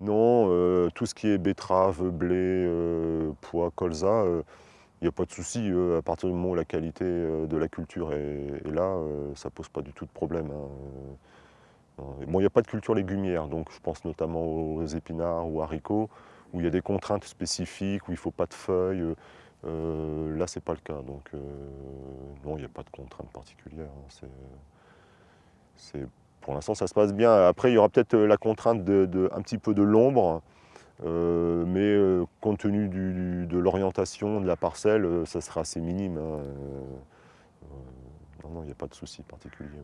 Non, euh, tout ce qui est betterave, blé, euh, pois, colza, il n'y a pas de souci. à partir du moment où la qualité de la culture est, là, ça ne pose pas du tout de problème. Hein. Bon, il n'y a pas de culture légumière, donc je pense notamment aux épinards ou haricots, où il y a des contraintes spécifiques, où il ne faut pas de feuilles. là, ce n'est pas le cas. Donc, non, il n'y a pas de contraintes particulières. Hein. Pour l'instant, ça se passe bien. Après, il y aura peut-être euh, la contrainte de, un petit peu de l'ombre, euh, mais euh, compte tenu de l'orientation de la parcelle, ça sera assez minime. Hein. non, non, il n'y a pas de souci particulier.